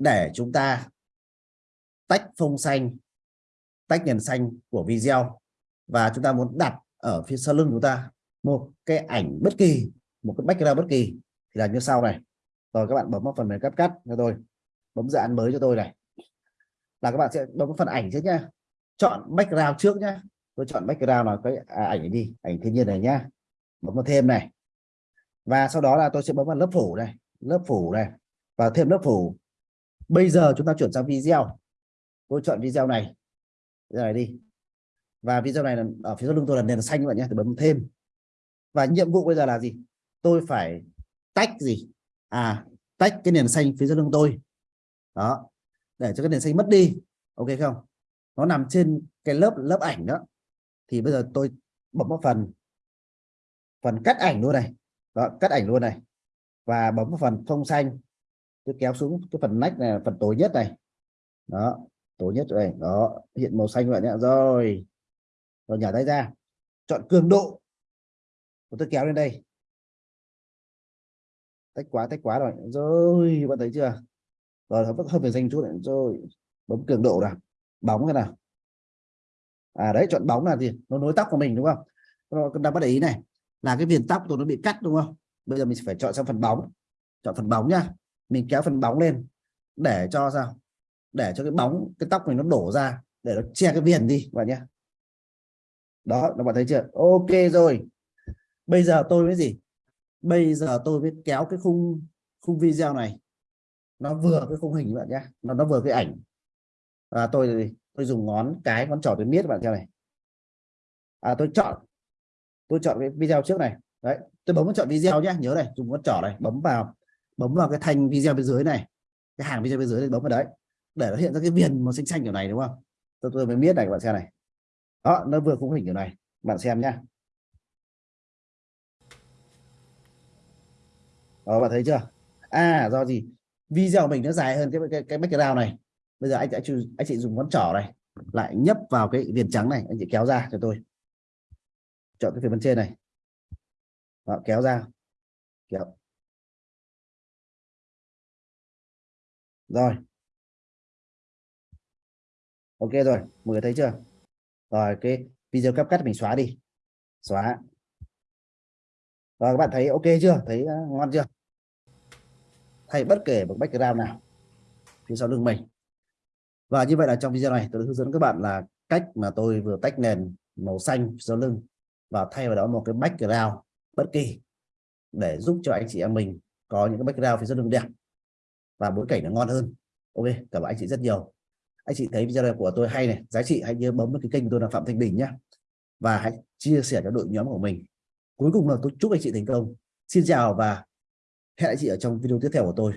để chúng ta tách phông xanh tách nền xanh của video. Và chúng ta muốn đặt ở phía sau lưng chúng ta một cái ảnh bất kỳ một cái background bất kỳ. Thì là như sau này. Rồi các bạn bấm vào phần mềm cắt cắt cho tôi. Bấm dự án mới cho tôi này. Là các bạn sẽ bấm phần ảnh trước nhá. Chọn background trước nhá. Tôi chọn background là cái à, ảnh này đi ảnh thiên nhiên này nhá. Bấm vào thêm này. Và sau đó là tôi sẽ bấm vào lớp phủ này lớp phủ này. Và thêm lớp phủ bây giờ chúng ta chuyển sang video. Tôi chọn video này. Video này đi. Và video này là ở phía sau lưng tôi là nền xanh các bạn nhé tôi bấm thêm. Và nhiệm vụ bây giờ là gì? Tôi phải tách gì? À tách cái nền xanh phía sau lưng tôi. Đó để cho cái nền xanh mất đi. Ok không? Nó nằm trên cái lớp lớp ảnh đó. Thì bây giờ tôi bấm vào phần phần cắt ảnh luôn này. Đó, cắt ảnh luôn này. Và bấm vào phần phông xanh tôi kéo xuống cái phần nách này phần tối nhất này. Đó, tối nhất rồi, đó, hiện màu xanh vậy nhé rồi rồi nhả tay ra. Chọn cường độ. Tôi kéo lên đây. Tách quá tách quá rồi. Rồi, bạn thấy chưa? Rồi, nó vẫn hơi về danh chút này. Rồi, bấm cường độ nào. Bóng thế nào. À đấy, chọn bóng là gì? Nó nối tóc của mình, đúng không? Nó đang bắt để ý này. Là cái viền tóc tôi nó bị cắt, đúng không? Bây giờ mình phải chọn sang phần bóng. Chọn phần bóng nhá mình kéo phần bóng lên để cho sao? Để cho cái bóng, cái tóc mình nó đổ ra để nó che cái viền đi bạn nhé. Đó, các bạn thấy chưa? Ok rồi. Bây giờ tôi mới gì? Bây giờ tôi mới kéo cái khung khung video này. Nó vừa cái khung hình bạn nhé. Nó nó vừa cái ảnh. Và tôi tôi dùng ngón cái, ngón trỏ tôi miết bạn theo này. À tôi chọn. Tôi chọn cái video trước này. Đấy, tôi bấm chọn video nhé. Nhớ này, dùng ngón trỏ này, bấm vào bấm vào cái thanh video bên dưới này. Cái hàng video bên dưới này bấm vào đấy để nó hiện ra cái viền màu xanh xanh kiểu này đúng không? Tôi, tôi mới biết này các bạn xem này. Đó nó vừa khung hình kiểu này bạn xem nhá. Đó bạn thấy chưa? À do gì? Video mình nó dài hơn cái cái, cái background này. Bây giờ anh sẽ anh chị dùng ngón trỏ này lại nhấp vào cái viền trắng này anh chị kéo ra cho tôi. Chọn cái phần bên trên này. Đó, kéo ra. Kéo. Rồi. Ok rồi, mọi người thấy chưa? Rồi, cái video cắt cắt mình xóa đi. Xóa. Rồi, các bạn thấy ok chưa? Thấy ờ, ngon chưa? Thay bất kể một background nào phía sau lưng mình. Và như vậy là trong video này tôi hướng dẫn các bạn là cách mà tôi vừa tách nền màu xanh sau lưng và thay vào đó một cái background bất kỳ để giúp cho anh chị em mình có những cái background phía sau lưng đẹp và bối cảnh nó ngon hơn. Ok, cảm ơn anh chị rất nhiều. Anh chị thấy video này của tôi hay này, giá trị hãy nhớ bấm vào cái kênh của tôi là phạm thanh bình nhé và hãy chia sẻ cho đội nhóm của mình. Cuối cùng là tôi chúc anh chị thành công. Xin chào và hẹn anh chị ở trong video tiếp theo của tôi.